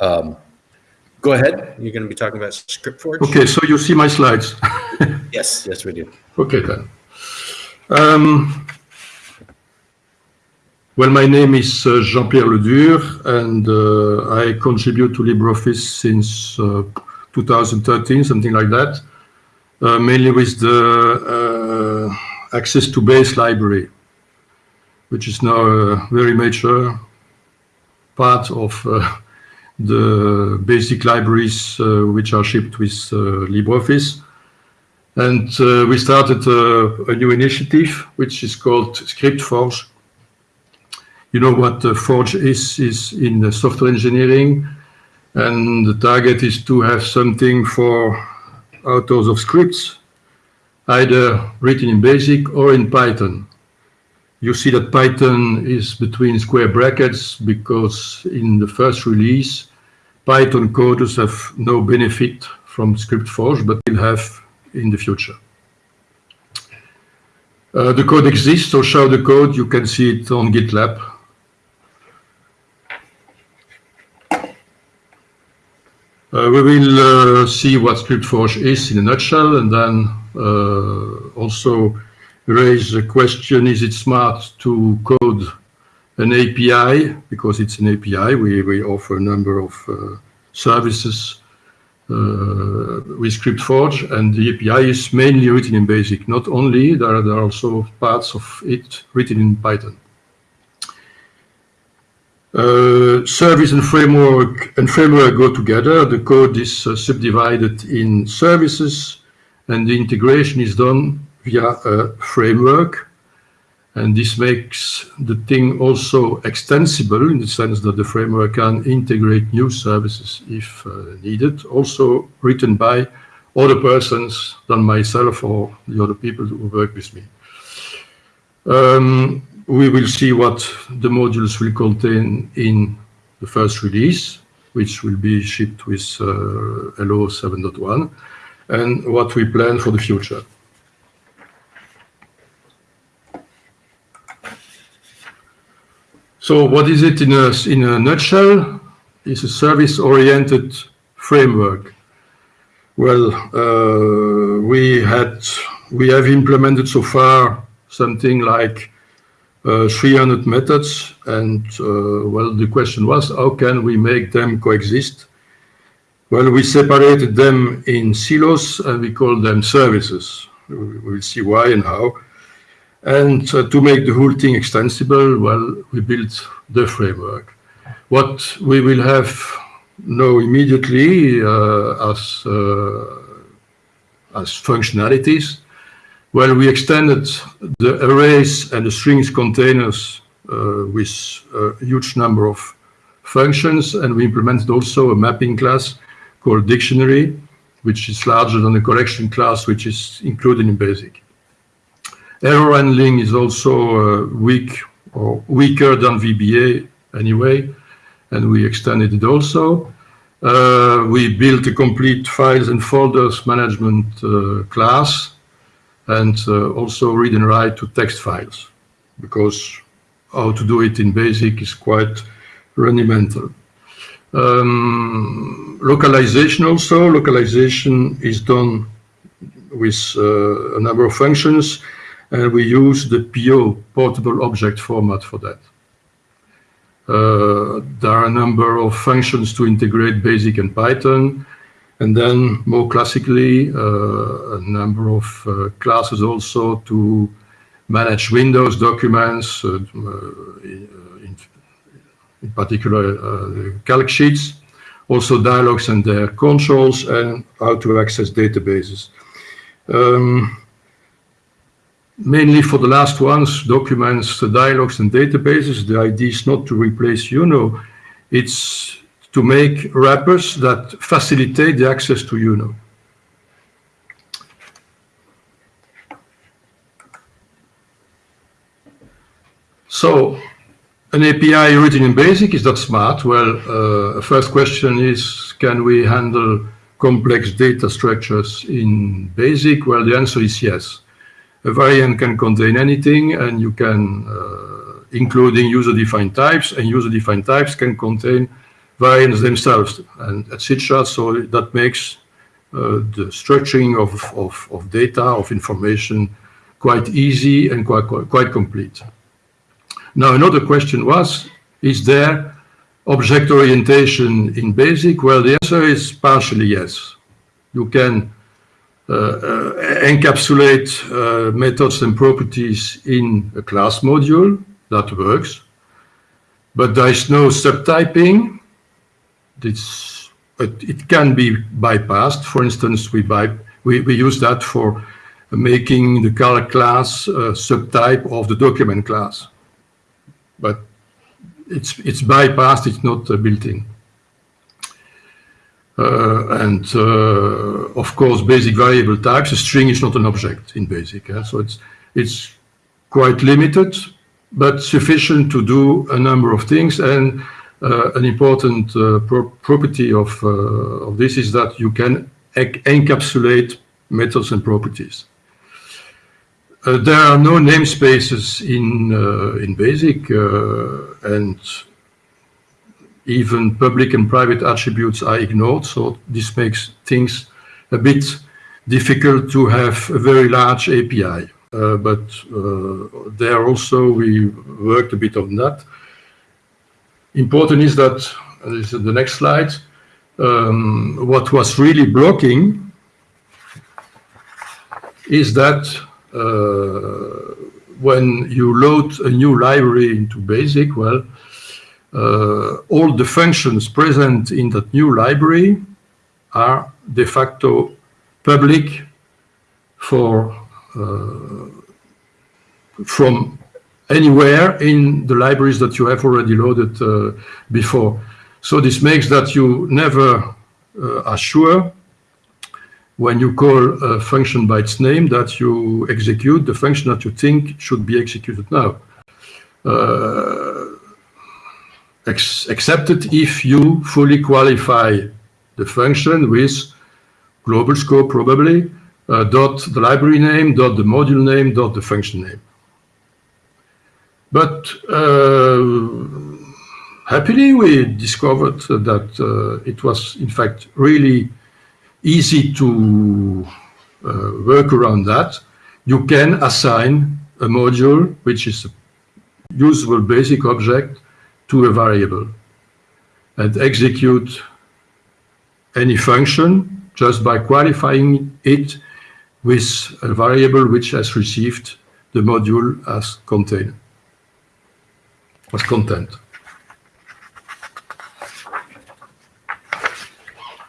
Um, Go ahead. You're going to be talking about ScriptForge. Okay, so you see my slides. Yes, yes, we do. Okay, then. Um, well, my name is uh, Jean-Pierre Ledure, and uh, I contribute to LibreOffice since uh, 2013, something like that, uh, mainly with the uh, Access2Base library, which is now a very major part of uh, the basic libraries uh, which are shipped with uh, LibreOffice. And uh, we started a new initiative, which is called ScriptForge. You know what Forge is, is in software engineering. And the target is to have something for authors of scripts, either written in BASIC or in Python. You see that Python is between square brackets because in the first release, Python coders have no benefit from ScriptForge, but will have in the future. Uh, the code exists, so show the code. You can see it on GitLab. Uh, we will uh, see what ScriptForge is in a nutshell, and then uh, also raise the question, is it smart to code an API? Because it's an API, we, we offer a number of uh, services uh, with ScriptForge, and the API is mainly written in BASIC. Not only, there are, there are also parts of it written in Python. Uh, service and framework and framework go together. The code is uh, subdivided in services, and the integration is done via a framework. And this makes the thing also extensible in the sense that the framework can integrate new services if uh, needed, also written by other persons than myself or the other people who work with me. Um, we will see what the modules will contain in the first release, which will be shipped with uh, LO 7.1, and what we plan for the future. So what is it in a, in a nutshell? It's a service-oriented framework. Well, uh, we had we have implemented so far something like uh, 300 methods, and uh, well, the question was how can we make them coexist? Well, we separated them in silos and we call them services. We will see why and how. And uh, to make the whole thing extensible, well, we built the framework. What we will have now immediately uh, as, uh, as functionalities, well, we extended the arrays and the strings containers uh, with a huge number of functions, and we implemented also a mapping class called dictionary, which is larger than the collection class, which is included in BASIC. Error handling is also uh, weak or weaker than VBA anyway, and we extended it also. Uh, we built a complete files and folders management uh, class and uh, also read and write to text files because how to do it in BASIC is quite rudimental. Um, localization also, localization is done with uh, a number of functions and we use the PO, Portable Object Format for that. Uh, there are a number of functions to integrate BASIC and Python, and then more classically, uh, a number of uh, classes also to manage Windows documents, uh, uh, in, in, particular uh, calc sheets, also dialogues and their controls, and how to access databases. Um, mainly for the last ones, documents, the dialogues, and databases. The idea is not to replace UNO, it's to make wrappers that facilitate the access to UNO. So, an API written in BASIC, is that smart? Well, uh, first question is, can we handle complex data structures in BASIC? Well, the answer is yes a variant can contain anything and you can, uh, including user-defined types, and user-defined types can contain variants themselves and etc. So that makes uh, the structuring of, of, of, data, of information, quite easy and quite, quite, quite complete. Now, another question was, is there object orientation in BASIC? Well, the answer is partially yes. You can encapsulate uh, methods and properties in a class module, that works. But there is no subtyping. It's, it can be bypassed. For instance, we, by, we, we use that for making the calc class a subtype of the document class. But it's, it's bypassed, it's not uh, built in. Uh, and uh, of course, basic variable types, a string is not an object in BASIC. So it's, it's quite limited, but sufficient to do a number of things. And uh, an important pro property of, of this is that you can encapsulate methods and properties. Uh, there are no namespaces in uh, in BASIC, uh, and even public and private attributes are ignored. So this makes things a bit difficult to have a very large API. Uh, but uh, there also we worked a bit on that. Important is that, this is the next slide, um, what was really blocking is that uh, when you load a new library into BASIC, well, all the functions present in that new library are de facto public for uh, from anywhere in the libraries that you have already loaded uh, before. So this makes that you never uh, are sure when you call a function by its name that you execute the function that you think should be executed now. Uh, ex excepted if you fully qualify the function with global scope probably, uh, dot the library name, dot the module name, dot the function name. But uh, happily we discovered that uh, it was in fact really easy to uh, work around that. You can assign a module, which is a usable basic object, to a variable and execute any function just by qualifying it with a variable which has received the module as as content.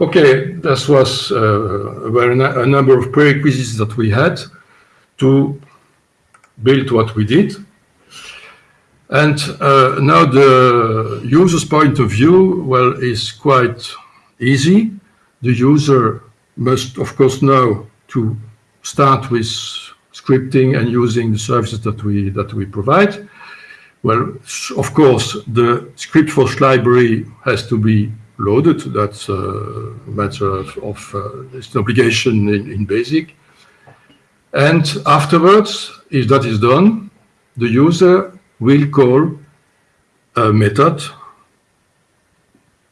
Okay, this was uh, a number of prerequisites that we had to build what we did. And uh, now the user's point of view, well, is quite easy. The user must, of course, know to start with scripting and using the services that we that we provide. Well, of course, the script ScriptForge library has to be loaded. That's a matter of, of uh, it's an obligation in, in BASIC. And afterwards, if that is done, the user will call a method.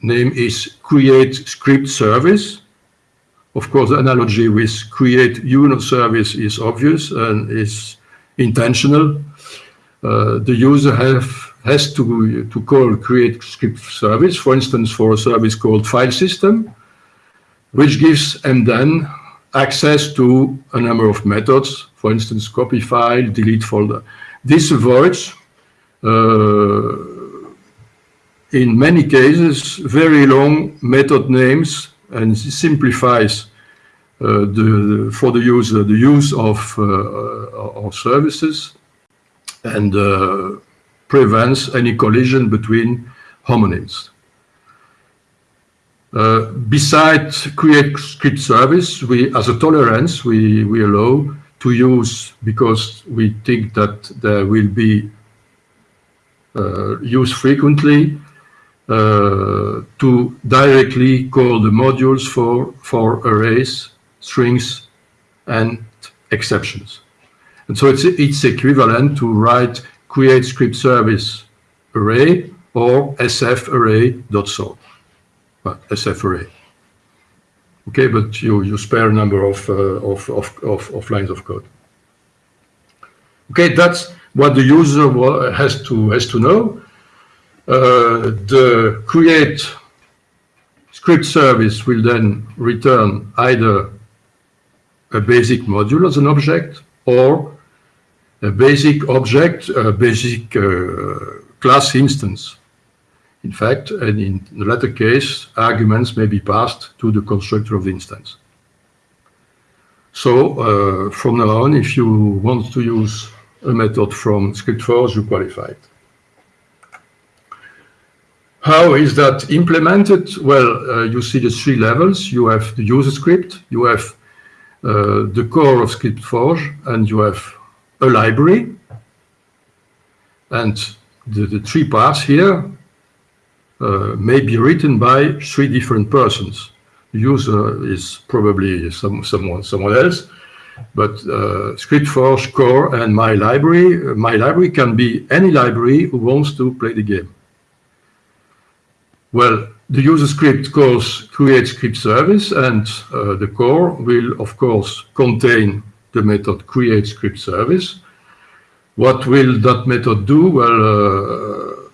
Name is create script service. Of course, the analogy with create UNO service is obvious and is intentional. Uh, the user have has to, to call create script service, for instance, for a service called file system, which gives and then access to a number of methods, for instance, copy file, delete folder. This avoids, in many cases, very long method names and simplifies uh, the, for the user the use of, uh, of services and uh, prevents any collision between homonyms. Uh, besides create script service, we, as a tolerance, we, we allow to use, because we think that there will be uh, used frequently, uh, to directly call the modules for, for arrays, strings, and exceptions. And so it's, it's equivalent to write create script service array or sf array.so. but SF array. Okay, but you, you spare a number of, uh, of, of, of, of lines of code. Okay, that's what the user has to, has to know. Uh, the create script service will then return either a basic module as an object or a basic object, a basic uh, class instance. In fact, and in the latter case, arguments may be passed to the constructor of the instance. So uh, from now on, if you want to use a method from ScriptForge, you qualified. How is that implemented? Well, uh, you see the three levels. You have the user script, you have uh, the core of ScriptForge, and you have a library. And the, the three parts here uh, may be written by three different persons. The user is probably some, someone, someone else, but uh, ScriptForge core and my library, uh, my library can be any library who wants to play the game. Well, the user script calls create script service and uh, the core will of course contain the method create script service. What will that method do? Well, uh,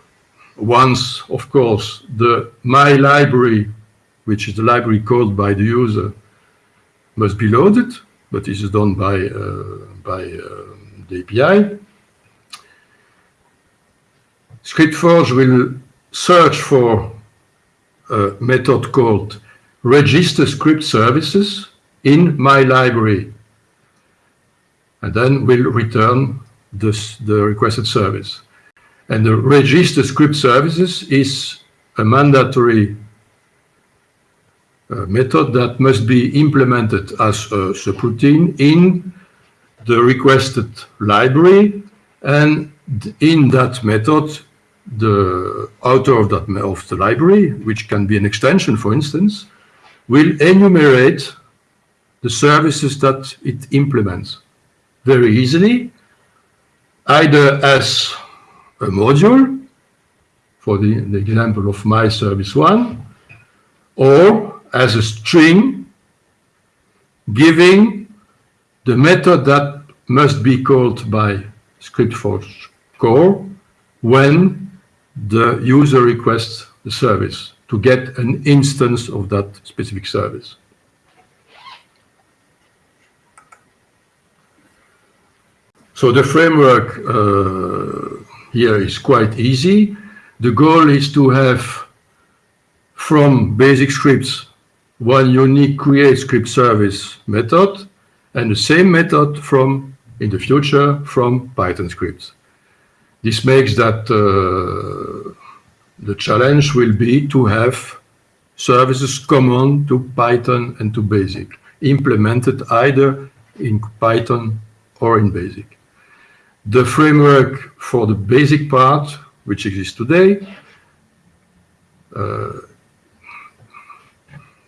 once of course the my library, which is the library called by the user, must be loaded, but this is done by, uh, by uh, the API. ScriptForge will search for a method called register script services in my library and then will return this, the requested service. And the register script services is a mandatory Uh, method that must be implemented as uh, a subroutine in the requested library and in that method the author of that of the library, which can be an extension, for instance, will enumerate the services that it implements very easily, either as a module, for the, the example of my service one, or as a string giving the method that must be called by ScriptForge core when the user requests the service to get an instance of that specific service. So the framework uh, here is quite easy. The goal is to have from basic scripts one unique create script service method and the same method from in the future from Python scripts. This makes that uh, the challenge will be to have services common to Python and to BASIC, implemented either in Python or in BASIC. The framework for the basic part, which exists today, uh,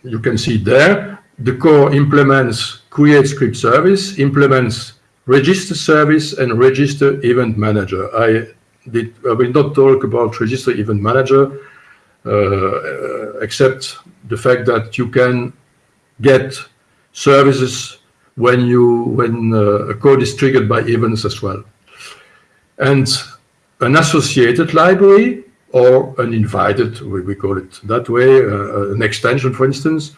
you can see there, the core implements create script service, implements register service and register event manager. I did I will not talk about register event manager uh, except the fact that you can get services when you when uh, a code is triggered by events as well. And an associated library or an invited, we, we call it that way, uh, an extension, for instance,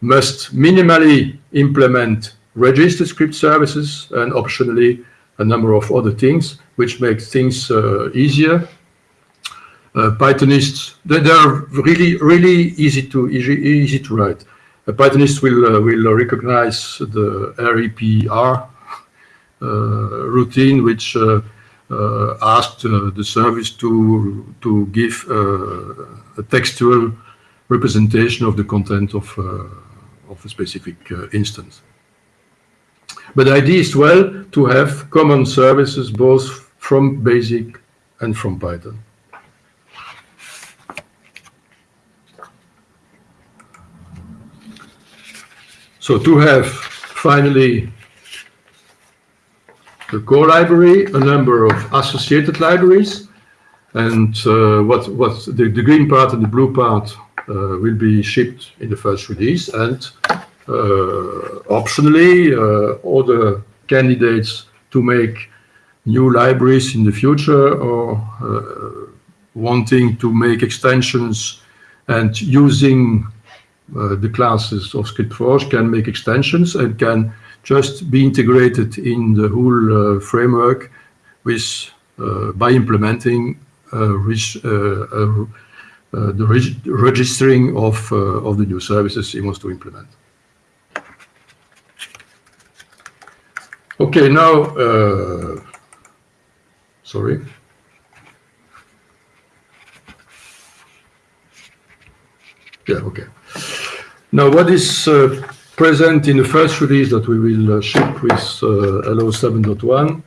must minimally implement register script services and optionally a number of other things, which makes things uh, easier. Uh, Pythonists, they, they, are really, really easy to easy, easy to write. A Pythonist will uh, will recognize the REPR uh, routine, which uh, uh, Uh, asked uh, the service to to give uh, a textual representation of the content of of a specific instance. But the idea is well to have common services both from BASIC and from Python. So to have finally the core library, a number of associated libraries, and uh, what what the, the green part and the blue part uh, will be shipped in the first release. And uh, optionally uh, other candidates to make new libraries in the future or uh, wanting to make extensions and using uh, the classes of ScriptForge can make extensions and can just be integrated in the whole uh, framework with uh, by implementing uh, uh, the reg registering of of the new services he wants to implement. Okay, now, sorry. Yeah, okay. Now, what is uh, present in the first release that we will uh, ship with uh, LO 7.1?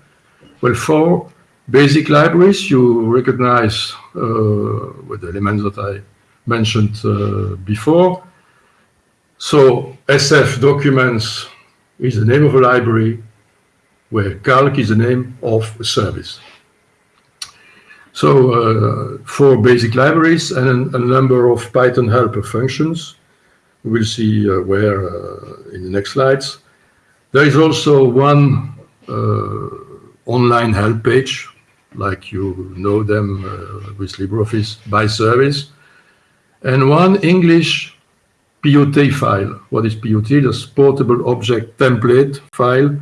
Well, four basic libraries you recognize uh, with the elements that I mentioned uh, before. So SF documents is the name of a library, where calc is the name of a service. So uh, four basic libraries and a, number of Python helper functions. We'll see uh, where uh, in the next slides. There is also one uh, online help page, like you know them with LibreOffice by service, and one English POT file. What is POT? The portable object template file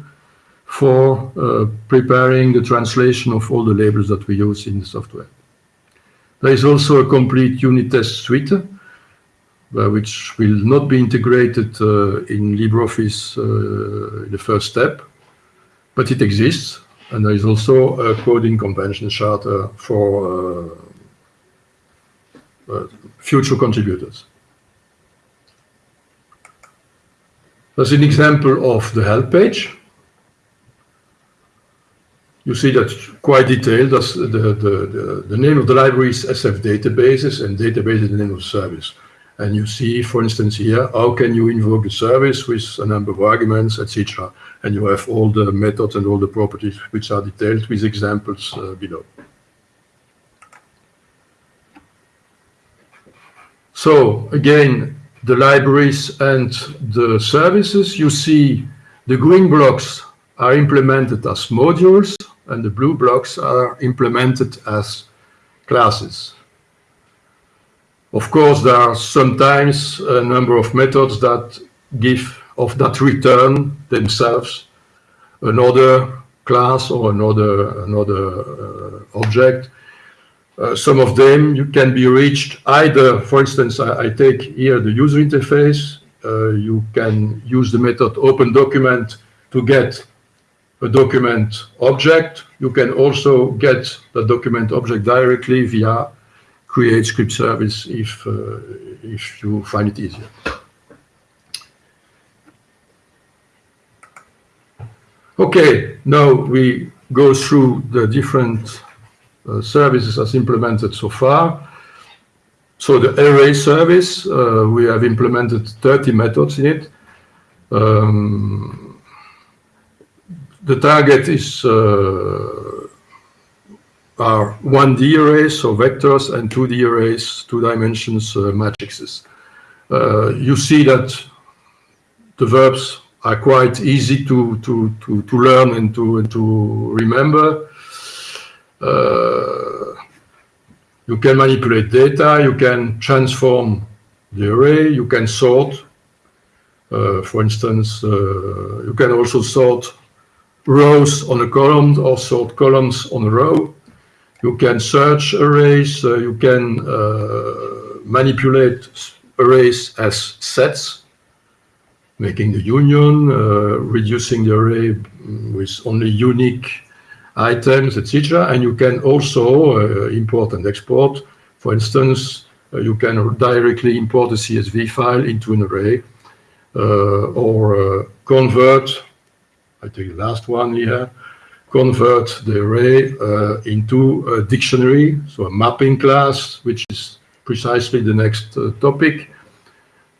for uh, preparing the translation of all the labels that we use in the software. There is also a complete unit test suite, which will not be integrated uh, in LibreOffice uh, in the first step, but it exists. And there is also a coding convention charter for uh, uh, future contributors. As an example of the help page, you see that quite detailed. That's the, the, the, the, name of the library is SF databases and database is the name of the service. And you see, for instance, here, how can you invoke the service with a number of arguments, etc. And you have all the methods and all the properties which are detailed with examples uh, below. So again, the libraries and the services, you see the green blocks are implemented as modules and the blue blocks are implemented as classes. Of course, there are sometimes a number of methods that give of that return themselves another class or another another uh, object. Uh, some of them you can be reached either, for instance, I, I take here the user interface. Uh, you can use the method open document to get a document object. You can also get the document object directly via create script service if, uh, if you find it easier. Okay, now we go through the different uh, services as implemented so far. So the array service, uh, we have implemented 30 methods in it. Um, the target is uh, are 1D arrays, so vectors, and 2D arrays, two dimensions uh, matrices. Uh, you see that the verbs are quite easy to, to, to, to learn and to, and to remember. Uh, you can manipulate data, you can transform the array, you can sort. Uh, for instance, uh, you can also sort rows on a column or sort columns on a row. You can search arrays, uh, you can uh, manipulate arrays as sets, making the union, uh, reducing the array with only unique items, etc. And you can also uh, import and export. For instance, uh, you can directly import a CSV file into an array uh, or convert I take the last one here, convert the array uh, into a dictionary, so a mapping class, which is precisely the next uh, topic.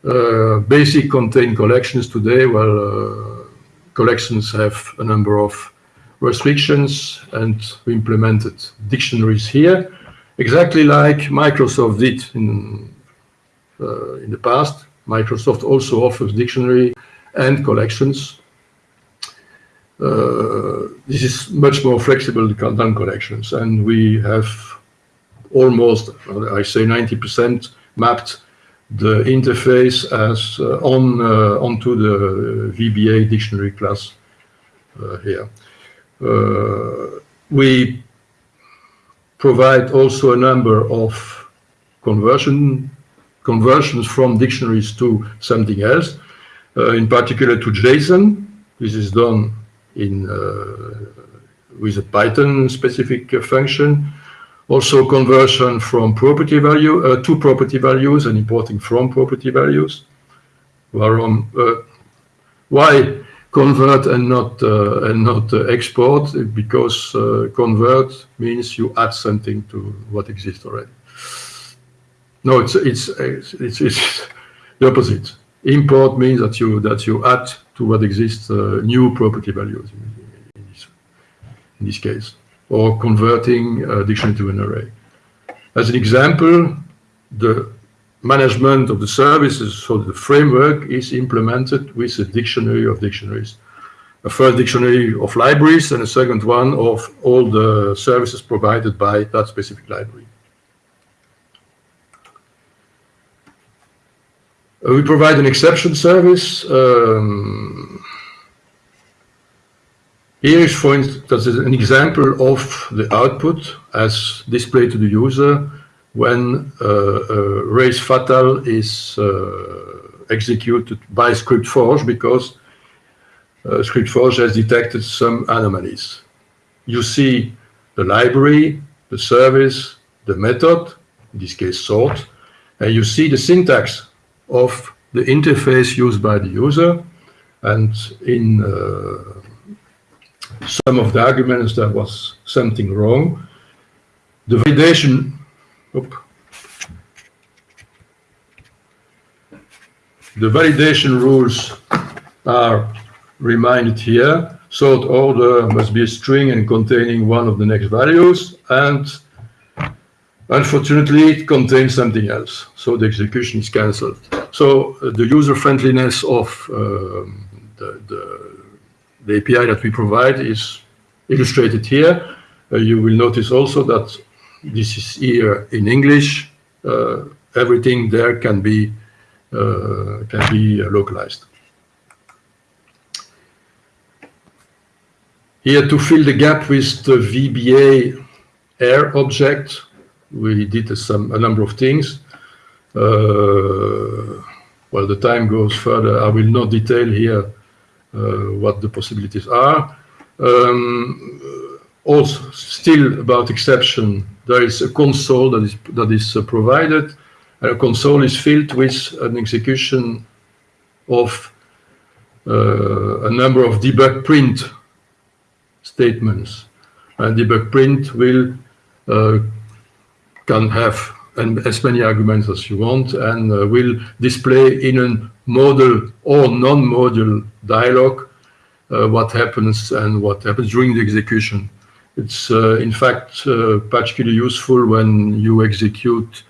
Uh, basic contain collections today, well, uh, collections have a number of restrictions and we implemented dictionaries here, exactly like Microsoft did in uh, in the past. Microsoft also offers dictionary and collections. Uh, this is much more flexible than collections, and we have almost, I say 90% mapped the interface as uh, on uh, onto the VBA dictionary class uh, here. Uh, we provide also a number of conversion conversions from dictionaries to something else, uh, in particular to JSON. This is done in with a Python specific function. Also conversion from property value uh, to property values and importing from property values. Uh, why convert and not uh, and not uh, export? Because uh, convert means you add something to what exists already. No, it's it's it's, it's the opposite. Import means that you that you add to what exists uh, new property values in, this, in this case or converting a dictionary to an array. As an example, the management of the services, so the framework is implemented with a dictionary of dictionaries. A first dictionary of libraries and a second one of all the services provided by that specific library. We provide an exception service. Um, here is, for instance, an example of the output as displayed to the user when uh, uh, raise fatal is uh, executed by ScriptForge because uh, ScriptForge has detected some anomalies. You see the library, the service, the method, in this case sort, and you see the syntax of the interface used by the user. And in uh, some of the arguments there was something wrong. The validation, the validation rules are reminded here. Sort order must be a string and containing one of the next values, and unfortunately it contains something else, so the execution is cancelled. So uh, the user friendliness of uh, the, the the API that we provide is illustrated here. Uh, you will notice also that this is here in English. Uh, everything there can be uh, can be localized. Here to fill the gap with the VBA Err object, we did some a number of things. Uh, well, the time goes further. I will not detail here uh, what the possibilities are. Um, also, still about exception, there is a console that is that is uh, provided. A console is filled with an execution of uh, a number of debug print statements. And debug print will uh, can have as many arguments as you want and uh, will display in a modal or non-modal dialogue uh, what happens and what happens during the execution. It's uh, in fact uh, particularly useful when you execute,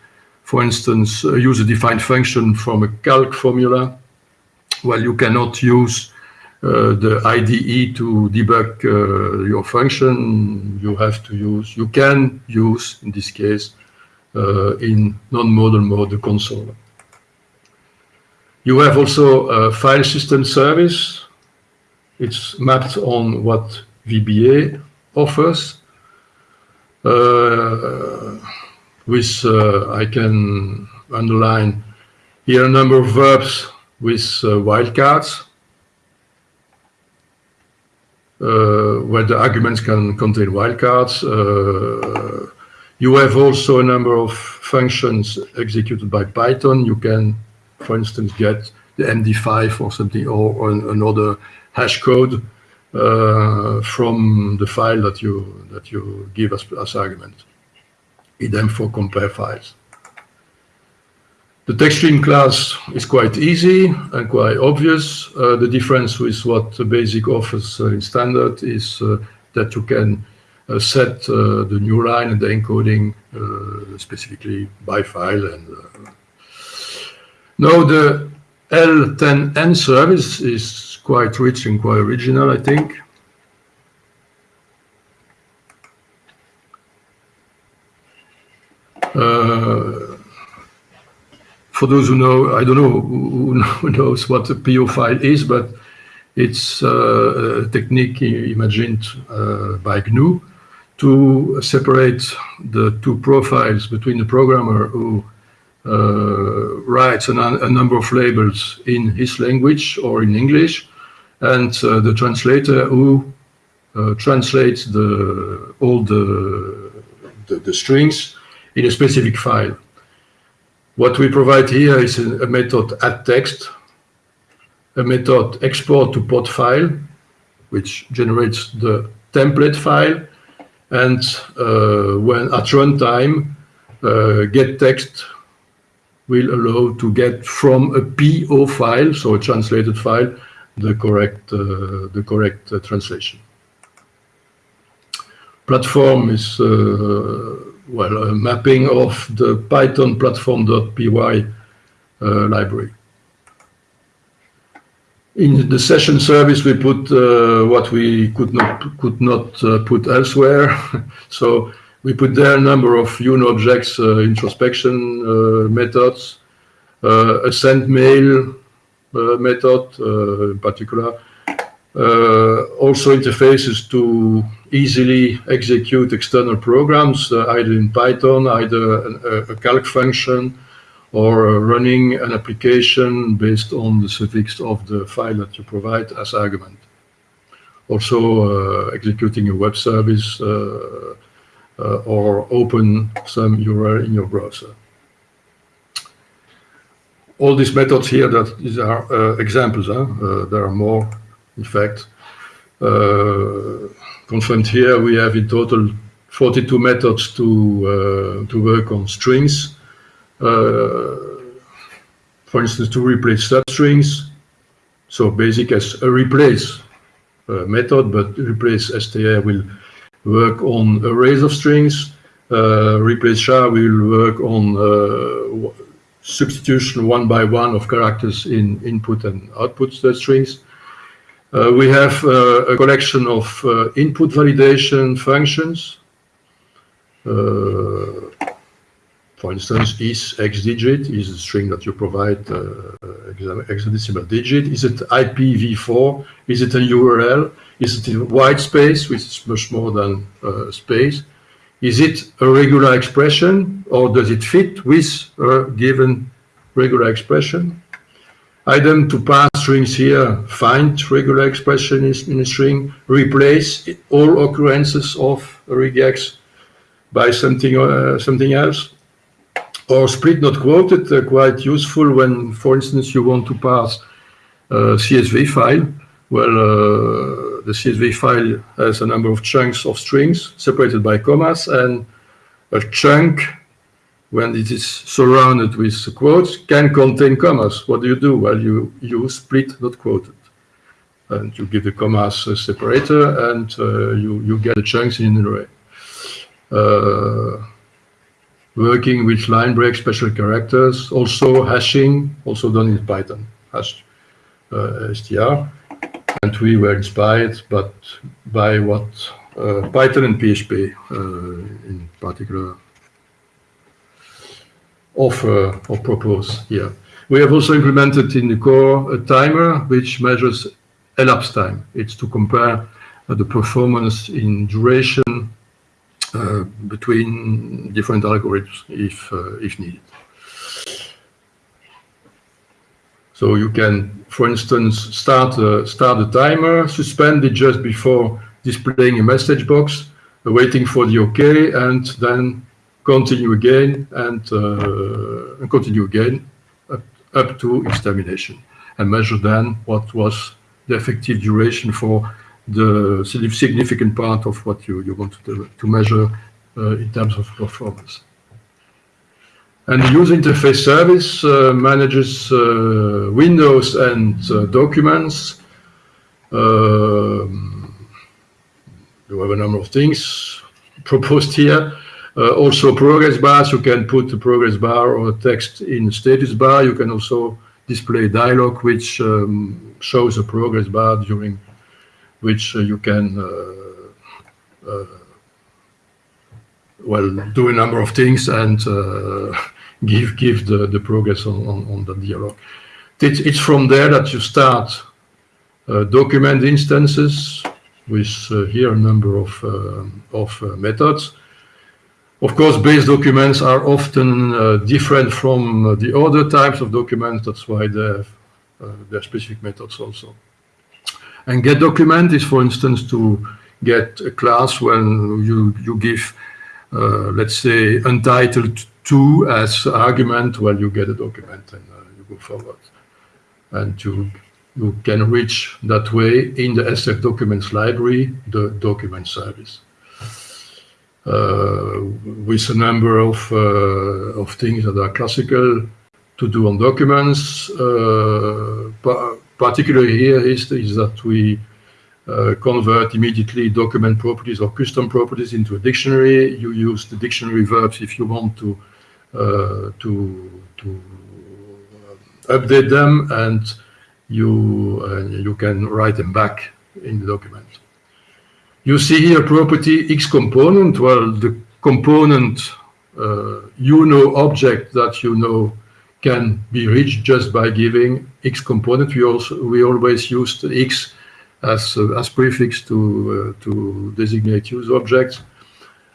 for instance, a user-defined function from a calc formula. Well, you cannot use uh, the IDE to debug uh, your function. You have to use, you can use, in this case, uh, in non-modal mode the console. You have also a file system service. It's mapped on what VBA offers. Uh, with, uh, I can underline here a number of verbs with uh, wildcards, uh, where the arguments can contain wildcards. You have also a number of functions executed by Python. You can for instance, get the MD5 or something or, another hash code uh, from the file that you that you give us as argument. Idem for compare files. The TextStream class is quite easy and quite obvious. Uh, the difference with what the BASIC offers uh, in standard is uh, that you can set uh, the new line and the encoding specifically by file and Now the L10N service is quite rich and quite original, I think. Uh, for those who know, I don't know who knows what a PO file is, but it's uh, a technique imagined uh, by GNU to separate the two profiles between the programmer who uh, writes an, a number of labels in his language or in English, and uh, the translator who uh, translates the, all the, the, the, strings in a specific file. What we provide here is a, a method add text, a method export to POT file, which generates the template file, and uh, when at runtime, uh, get text will allow to get from a PO file, so a translated file, the correct, uh, the correct translation. Platform is, well, a mapping of the Python platform.py library. In the session service, we put uh, what we could not could not uh, put elsewhere. so we put there a number of UNObjects uh, introspection uh, methods, uh, a send mail uh, method in particular, also interfaces to easily execute external programs, either in Python, either a, a calc function, or running an application based on the suffix of the file that you provide as argument. Also uh, executing a web service uh, uh, or open some URL in your browser. All these methods here, that these are uh, examples. Huh? Uh, there are more, in fact. Uh, confirmed here, we have in total 42 methods to to work on strings for instance, to replace substrings. So basic as a replace uh, method, but replace str will work on arrays of strings. Uh, replace char will work on substitution one by one of characters in input and output strings. Uh, we have uh, a collection of uh, input validation functions for instance, is hex digit is a string that you provide uh, hexadecimal digit. Is it IPv4? Is it a URL? Is it a white space, which is much more than uh, space? Is it a regular expression or does it fit with a given regular expression? Item to pass strings here, find regular expression in a string, replace all occurrences of regex by something, uh, something else or split not quoted, uh, quite useful when, for instance, you want to pass a CSV file. Well, uh, the CSV file has a number of chunks of strings separated by commas, and a chunk, when it is surrounded with quotes, can contain commas. What do you do? Well, you use split not quoted. And you give the commas a separator, and uh, you, you get the chunks in an array. Uh, working with line break special characters, also hashing, also done in Python, hash uh, str. And we were inspired but by what uh, Python and PHP uh, in particular offer or propose here. We have also implemented in the core a timer which measures elapsed time. It's to compare the performance in duration between different algorithms if, uh, if needed. So you can, for instance, start a, start a timer, suspend it just before displaying a message box, uh, waiting for the OK, and then continue again and, uh, continue again up, up to extermination, and measure then what was the effective duration for the significant part of what you, you want to, to measure uh, in terms of performance. And the user interface service uh, manages uh, windows and documents. Um, you have a number of things proposed here. Uh, also progress bars, you can put the progress bar or text in status bar. You can also display dialog which um, shows a progress bar during which uh, you can uh, uh, well do a number of things and give give the, the progress on, on, on the dialog. It's, it's from there that you start document instances with here a number of, of methods. Of course, base documents are often uh, different from uh, the other types of documents. That's why they have uh, their specific methods also. And get document is, for instance, to get a class when you, you give, uh, let's say, untitled 2 as argument, well, you get a document and uh, you go forward. And you, you can reach that way in the SF Documents library, the document service. Uh, with a number of, uh, of things that are classical to do on documents. Uh, particularly here is, is that we convert immediately document properties or custom properties into a dictionary. You use the dictionary verbs if you want to uh, to to update them, and you uh, you can write them back in the document. You see here property X component. Well, the component uh, UNO object that you know can be reached just by giving X component. We also we always used X as uh, as prefix to uh, to designate UNO objects.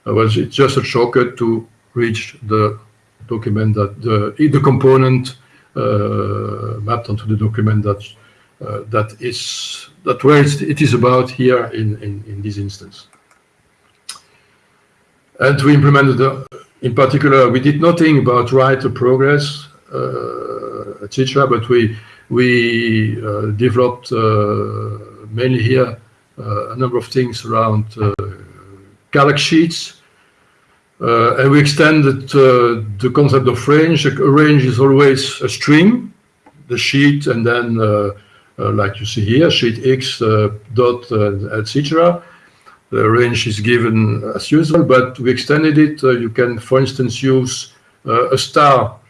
Uh, well, it's just a shortcut to reach the document that the the component uh, mapped onto the document that uh, that is that where it is about here in, in, in this instance. And we implemented, the, in particular, we did nothing about write progress, uh, etc. But we we uh, developed uh, mainly here uh, a number of things around uh, calc sheets, uh, and we extended uh, the concept of range. A range is always a string, the sheet, and then like you see here, sheet X dot, etc. The range is given as usual, but we extended it. you can, for instance, use a star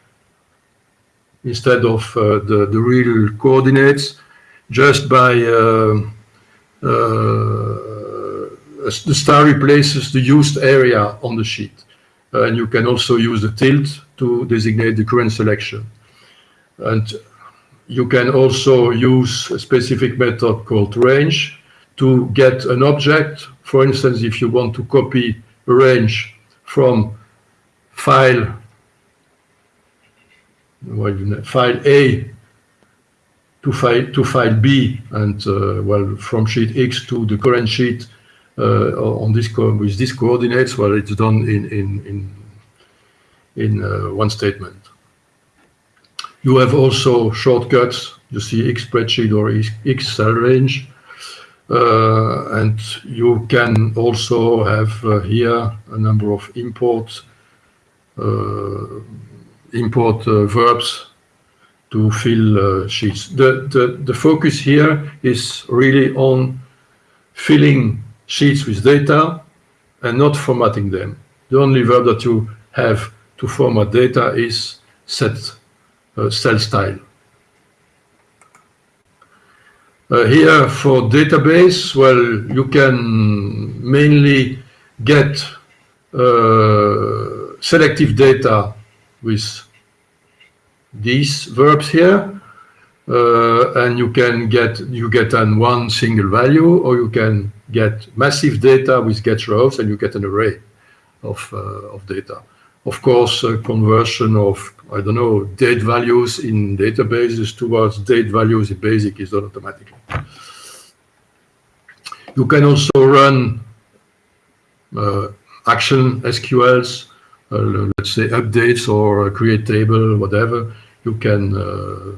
instead of the, the real coordinates just by the star replaces the used area on the sheet. Uh, and you can also use the tilde to designate the current selection. And you can also use a specific method called range to get an object. For instance, if you want to copy a range from file file A to file to file B, and uh, well, from sheet X to the current sheet uh, on this with these coordinates, well, it's done in in in in uh, one statement. You have also shortcuts. You see X spreadsheet or X cell range. Uh, and you can also have uh, here a number of imports. uh, import uh, verbs to fill uh, sheets. The, the, the focus here is really on filling sheets with data and not formatting them. The only verb that you have to format data is set uh, cell style. Uh, here for database, well, you can mainly get uh, selective data with these verbs here. Uh, and you can get you get an one single value or you can get massive data with get rows and you get an array of, uh, of data. Of course, conversion of I don't know, date values in databases towards date values in BASIC is done automatically. You can also run uh, action SQLs, uh, let's say updates or create table, whatever. You can uh,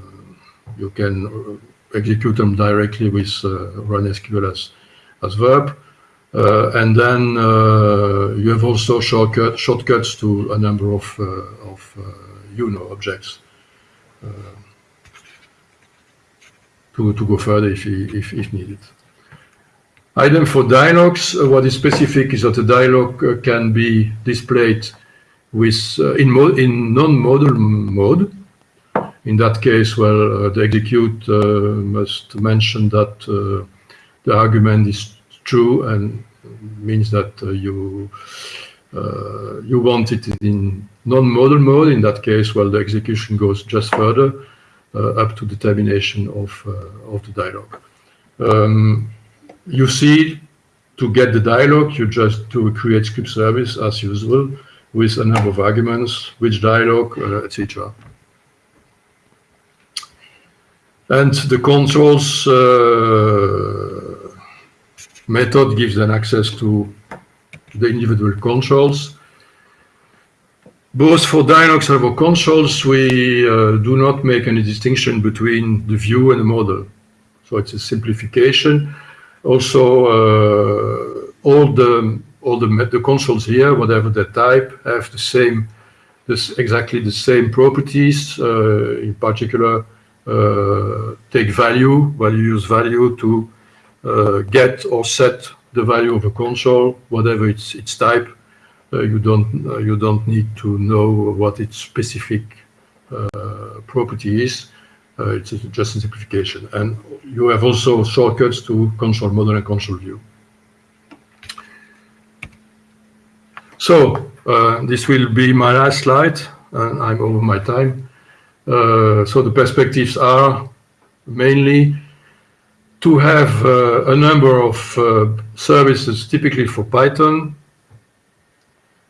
you can execute them directly with uh, run SQL as as verb. Uh, and then uh, you have also shortcut, shortcuts to a number of, of UNO objects uh, to, to go further if, if, if needed. Item for dialogues, uh, what is specific is that the dialogue uh, can be displayed with, uh, in in non-modal mode. In that case, well, uh, the execute uh, must mention that uh, the argument is true and means that uh, you you want it in non-modal mode. In that case, well, the execution goes just further up to the termination of of the dialogue. Um, you see, to get the dialogue, you just do create script service as usual with a number of arguments, which dialogue, uh, etc. And the controls uh, method gives then access to the individual controls. Both for dialogues and for controls, we uh, do not make any distinction between the view and the model. So it's a simplification. Also, uh, all the all the, the consoles here, whatever the type, have the same, this exactly the same properties. Uh, in particular, uh, take value, value use value to uh, get or set the value of a console, whatever its its type. Uh, you don't uh, you don't need to know what its specific uh, property is. It's just a simplification, and you have also shortcuts to console model and console view. So uh, this will be my last slide, and I'm over my time. Uh, so the perspectives are mainly to have uh, a number of uh, services typically for Python.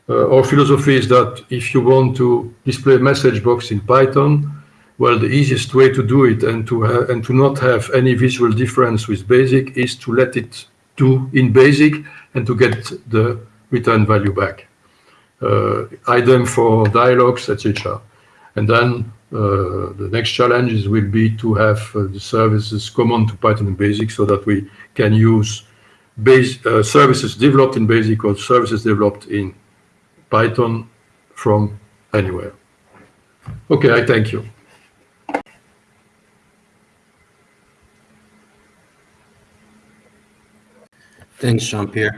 Uh, our philosophy is that if you want to display a message box in Python, well, the easiest way to do it and to and to not have any visual difference with BASIC is to let it do in BASIC and to get the return value back. Uh, item for dialogues, etc. And then uh, the next challenges will be to have uh, the services common to Python and BASIC so that we can use base, uh, services developed in BASIC or services developed in Python from anywhere. Okay, I thank you. Thanks, Jean-Pierre.